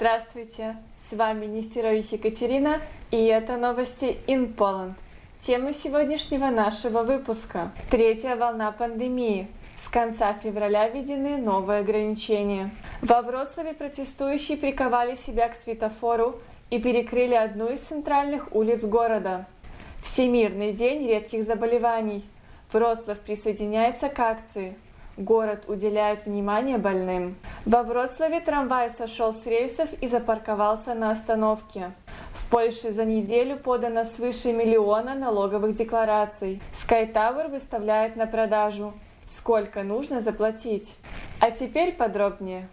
Здравствуйте, с вами Нестерович Екатерина, и это новости in Poland. Тема сегодняшнего нашего выпуска – третья волна пандемии. С конца февраля введены новые ограничения. Во Вроцлаве протестующие приковали себя к светофору и перекрыли одну из центральных улиц города. Всемирный день редких заболеваний. Вроцлав присоединяется к акции – Город уделяет внимание больным. Во Вроцлаве трамвай сошел с рельсов и запарковался на остановке. В Польше за неделю подано свыше миллиона налоговых деклараций. Sky выставляет на продажу. Сколько нужно заплатить? А теперь подробнее.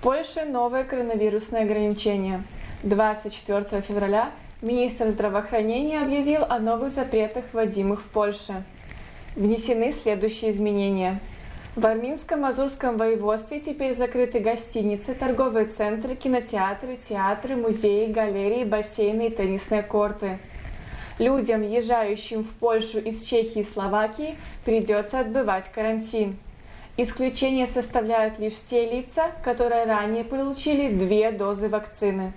Польше новое коронавирусное ограничение. 24 февраля министр здравоохранения объявил о новых запретах, вводимых в Польше. Внесены следующие изменения. В Арминско-Мазурском воеводстве теперь закрыты гостиницы, торговые центры, кинотеатры, театры, музеи, галереи, бассейны и теннисные корты. Людям, въезжающим в Польшу из Чехии и Словакии, придется отбывать карантин. Исключение составляют лишь те лица, которые ранее получили две дозы вакцины.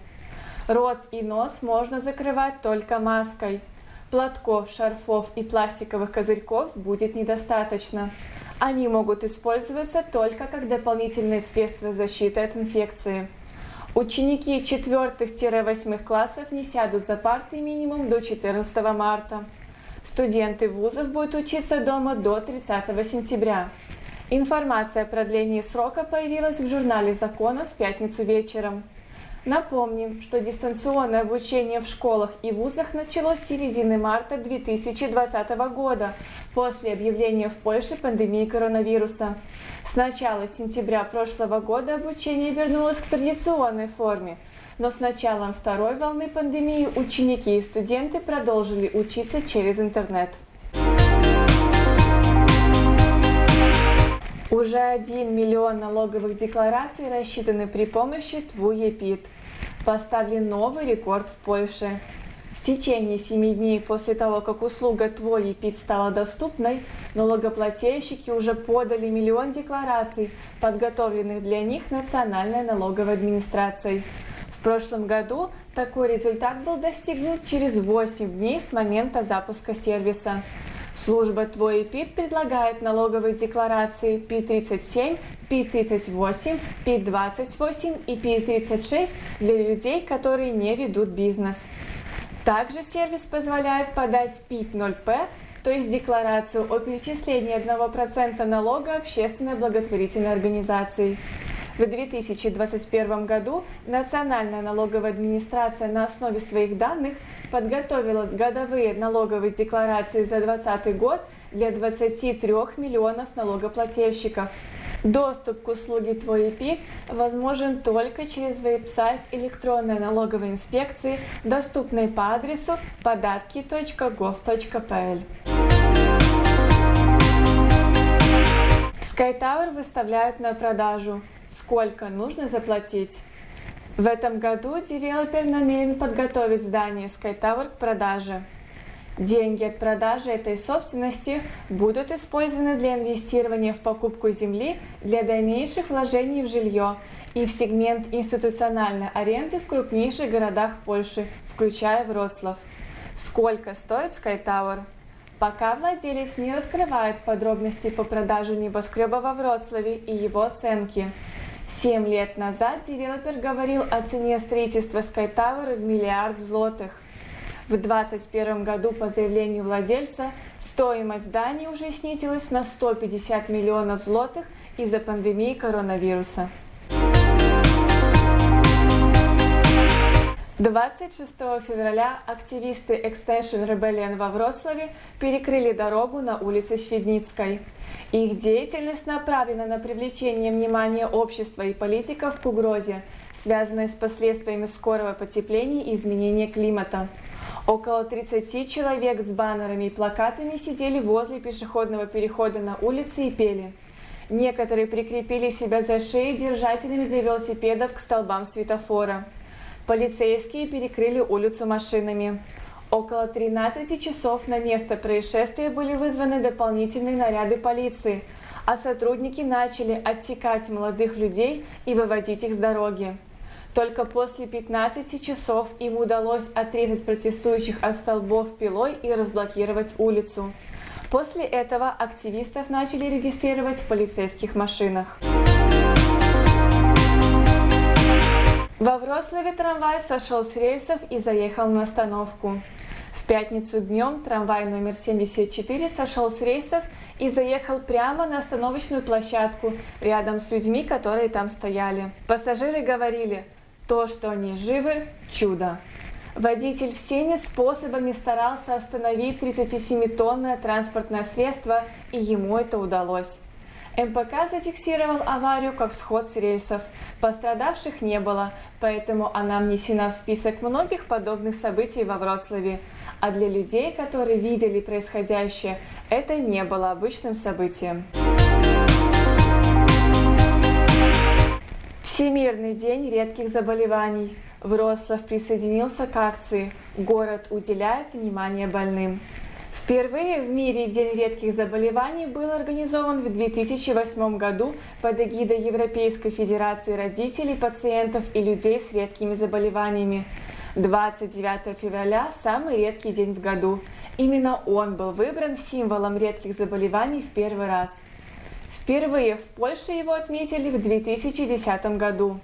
Рот и нос можно закрывать только маской. Платков, шарфов и пластиковых козырьков будет недостаточно. Они могут использоваться только как дополнительные средства защиты от инфекции. Ученики 4-8 классов не сядут за парты минимум до 14 марта. Студенты вузов будут учиться дома до 30 сентября. Информация о продлении срока появилась в журнале законов в пятницу вечером. Напомним, что дистанционное обучение в школах и вузах началось с середины марта 2020 года, после объявления в Польше пандемии коронавируса. С начала сентября прошлого года обучение вернулось к традиционной форме, но с началом второй волны пандемии ученики и студенты продолжили учиться через интернет. Уже 1 миллион налоговых деклараций рассчитаны при помощи ТВУЕПИД. Поставлен новый рекорд в Польше. В течение 7 дней после того, как услуга Твой ЕПИД стала доступной, налогоплательщики уже подали миллион деклараций, подготовленных для них Национальной налоговой администрацией. В прошлом году такой результат был достигнут через 8 дней с момента запуска сервиса. Служба Твой ПИД предлагает налоговые декларации P37, P38, P28 и P36 для людей, которые не ведут бизнес. Также сервис позволяет подать PIT-0P, то есть декларацию о перечислении 1% налога общественной благотворительной организации. В 2021 году Национальная налоговая администрация на основе своих данных подготовила годовые налоговые декларации за 2020 год для 23 миллионов налогоплательщиков. Доступ к услуге Твой ИП возможен только через веб-сайт электронной налоговой инспекции, доступный по адресу податки.gov.pl. SkyTower выставляют на продажу. Сколько нужно заплатить? В этом году девелопер намерен подготовить здание SkyTower к продаже. Деньги от продажи этой собственности будут использованы для инвестирования в покупку земли для дальнейших вложений в жилье и в сегмент институциональной аренды в крупнейших городах Польши, включая Вроцлав. Сколько стоит SkyTower? Пока владелец не раскрывает подробности по продаже небоскреба во Вроцлаве и его оценки. Семь лет назад девелопер говорил о цене строительства Sky Tower в миллиард злотых. В 2021 году по заявлению владельца стоимость здания уже снизилась на 150 миллионов злотых из-за пандемии коронавируса. 26 февраля активисты Extension Rebellion во Вроцлаве перекрыли дорогу на улице Шведницкой. Их деятельность направлена на привлечение внимания общества и политиков к угрозе, связанной с последствиями скорого потепления и изменения климата. Около 30 человек с баннерами и плакатами сидели возле пешеходного перехода на улице и пели. Некоторые прикрепили себя за шеи держателями для велосипедов к столбам светофора. Полицейские перекрыли улицу машинами. Около 13 часов на место происшествия были вызваны дополнительные наряды полиции, а сотрудники начали отсекать молодых людей и выводить их с дороги. Только после 15 часов им удалось отрезать протестующих от столбов пилой и разблокировать улицу. После этого активистов начали регистрировать в полицейских машинах. Во Вроцлаве трамвай сошел с рельсов и заехал на остановку. В пятницу днем трамвай номер 74 сошел с рейсов и заехал прямо на остановочную площадку рядом с людьми, которые там стояли. Пассажиры говорили – то, что они живы – чудо. Водитель всеми способами старался остановить 37-тонное транспортное средство, и ему это удалось. МПК зафиксировал аварию как сход с рельсов. Пострадавших не было, поэтому она внесена в список многих подобных событий во Вроцлаве. А для людей, которые видели происходящее, это не было обычным событием. Всемирный день редких заболеваний. Вроцлав присоединился к акции «Город уделяет внимание больным». Впервые в мире День редких заболеваний был организован в 2008 году под эгидой Европейской Федерации родителей, пациентов и людей с редкими заболеваниями. 29 февраля – самый редкий день в году. Именно он был выбран символом редких заболеваний в первый раз – Впервые в Польше его отметили в 2010 году.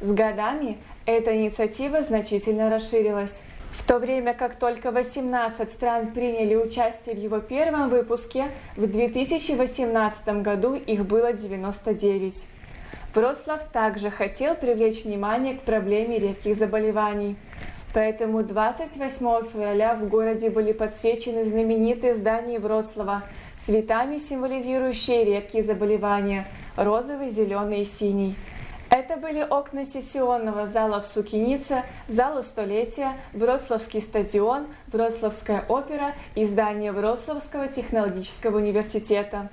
С годами эта инициатива значительно расширилась. В то время как только 18 стран приняли участие в его первом выпуске, в 2018 году их было 99. Вроцлав также хотел привлечь внимание к проблеме редких заболеваний. Поэтому 28 февраля в городе были подсвечены знаменитые здания Вроцлава цветами, символизирующие редкие заболевания – розовый, зеленый и синий. Это были окна сессионного зала в Сукинице, зала столетия, Вроцлавский стадион, Вроцлавская опера и здание Вроцлавского технологического университета.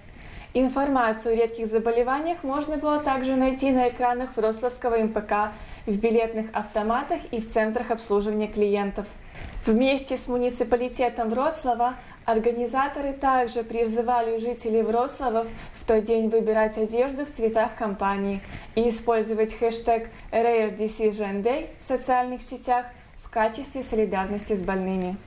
Информацию о редких заболеваниях можно было также найти на экранах Вроцлавского МПК, в билетных автоматах и в центрах обслуживания клиентов. Вместе с муниципалитетом Вроцлава Организаторы также призывали жителей Вроцлавов в тот день выбирать одежду в цветах компании и использовать хэштег Rare Decision Day в социальных сетях в качестве солидарности с больными.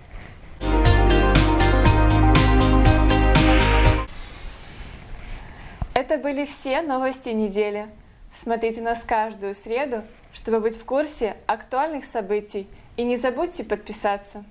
Это были все новости недели. Смотрите нас каждую среду, чтобы быть в курсе актуальных событий. И не забудьте подписаться.